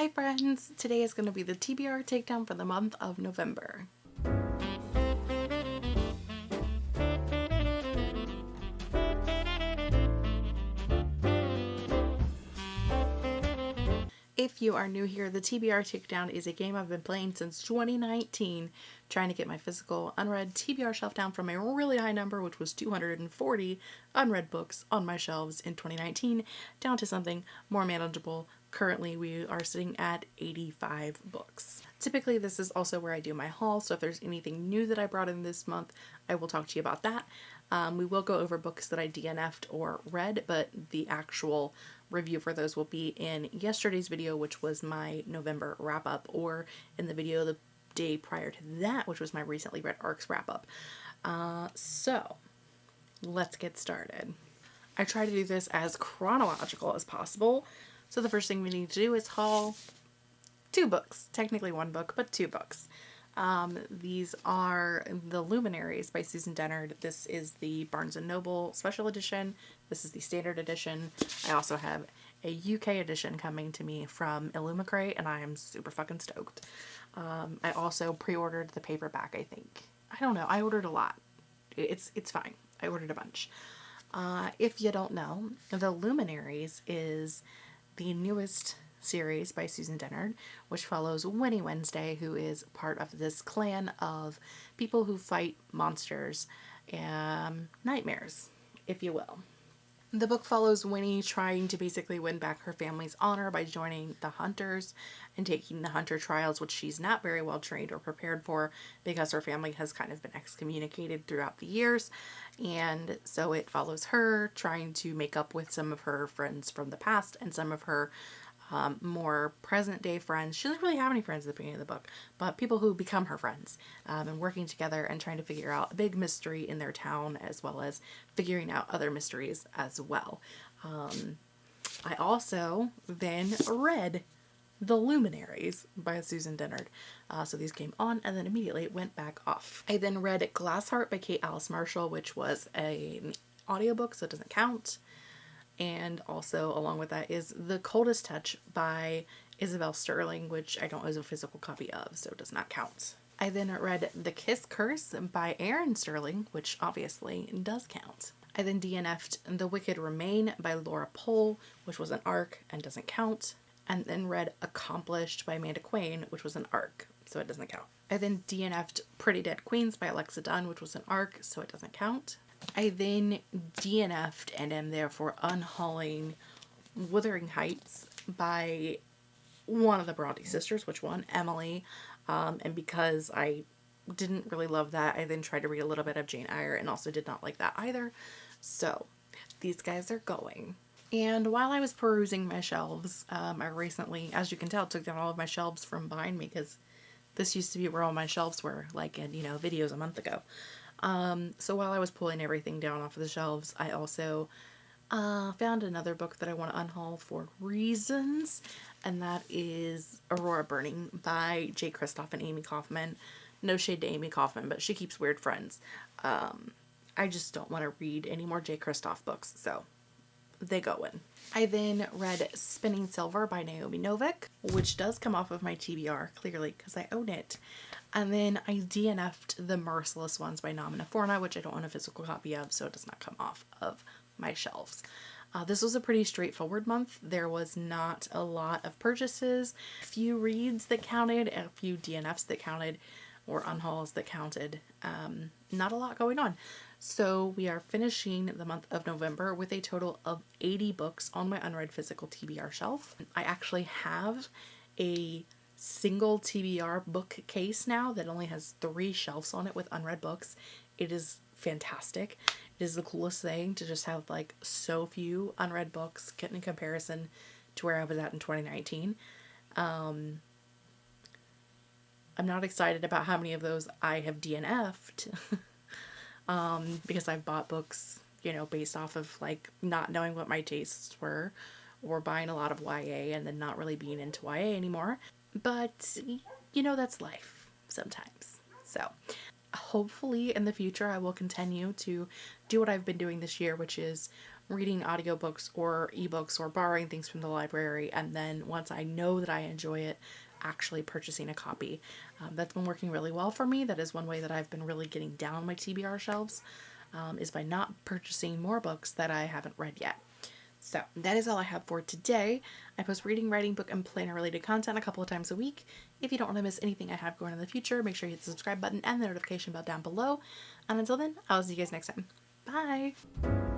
Hi friends! Today is going to be the TBR takedown for the month of November. If you are new here, the TBR Takedown is a game I've been playing since 2019, trying to get my physical unread TBR shelf down from a really high number, which was 240 unread books on my shelves in 2019, down to something more manageable. Currently, we are sitting at 85 books. Typically, this is also where I do my haul, so if there's anything new that I brought in this month, I will talk to you about that. Um, we will go over books that I DNF'd or read, but the actual review for those will be in yesterday's video, which was my November wrap up, or in the video the day prior to that, which was my recently read ARCs wrap up. Uh, so let's get started. I try to do this as chronological as possible. So the first thing we need to do is haul two books, technically one book, but two books. Um, these are The Luminaries by Susan Dennard. This is the Barnes & Noble special edition. This is the standard edition. I also have a UK edition coming to me from Illumicrate and I am super fucking stoked. Um, I also pre-ordered the paperback, I think. I don't know. I ordered a lot. It's, it's fine. I ordered a bunch. Uh, if you don't know, The Luminaries is the newest series by Susan Dennard, which follows Winnie Wednesday, who is part of this clan of people who fight monsters and nightmares, if you will. The book follows Winnie trying to basically win back her family's honor by joining the hunters and taking the hunter trials, which she's not very well trained or prepared for because her family has kind of been excommunicated throughout the years. And so it follows her trying to make up with some of her friends from the past and some of her um, more present day friends. She doesn't really have any friends at the beginning of the book, but people who become her friends um, and working together and trying to figure out a big mystery in their town as well as figuring out other mysteries as well. Um, I also then read The Luminaries by Susan Dennard. Uh, so these came on and then immediately went back off. I then read Glassheart by Kate Alice Marshall, which was a, an audiobook, so it doesn't count and also along with that is The Coldest Touch by Isabel Sterling, which I don't have a physical copy of, so it does not count. I then read The Kiss Curse by Erin Sterling, which obviously does count. I then DNF'd The Wicked Remain by Laura Pohl, which was an ARC and doesn't count, and then read Accomplished by Amanda Quain, which was an ARC, so it doesn't count. I then DNF'd Pretty Dead Queens by Alexa Donne, which was an ARC, so it doesn't count. I then DNF'd and am therefore unhauling Wuthering Heights by one of the Bronte sisters, which one? Emily. Um, and because I didn't really love that, I then tried to read a little bit of Jane Eyre and also did not like that either. So these guys are going. And while I was perusing my shelves, um, I recently, as you can tell, took down all of my shelves from behind me because this used to be where all my shelves were, like in, you know, videos a month ago. Um, so while I was pulling everything down off of the shelves, I also uh, found another book that I want to unhaul for reasons, and that is Aurora Burning by Jay Kristoff and Amie Kaufman. No shade to Amie Kaufman, but she keeps weird friends. Um, I just don't want to read any more Jay Kristoff books, so they go in. I then read Spinning Silver by Naomi Novik, which does come off of my TBR, clearly, because I own it. And then I DNF'd The Merciless Ones by Namina Forna, which I don't own a physical copy of, so it does not come off of my shelves. Uh, this was a pretty straightforward month. There was not a lot of purchases, a few reads that counted, a few DNFs that counted, or unhauls that counted. Um, not a lot going on. So we are finishing the month of November with a total of 80 books on my unread physical TBR shelf. I actually have a single TBR bookcase now that only has three shelves on it with unread books. It is fantastic. It is the coolest thing to just have like so few unread books in comparison to where I was at in 2019. Um, I'm not excited about how many of those I have DNF'd um, because I've bought books, you know, based off of like not knowing what my tastes were or buying a lot of YA and then not really being into YA anymore. But, you know, that's life sometimes. So, hopefully in the future I will continue to do what I've been doing this year, which is reading audiobooks or ebooks or borrowing things from the library. And then once I know that I enjoy it, actually purchasing a copy. Um, that's been working really well for me. That is one way that I've been really getting down my TBR shelves, um, is by not purchasing more books that I haven't read yet. So that is all I have for today. I post reading, writing, book, and planner related content a couple of times a week. If you don't want to miss anything I have going in the future, make sure you hit the subscribe button and the notification bell down below. And until then, I'll see you guys next time. Bye!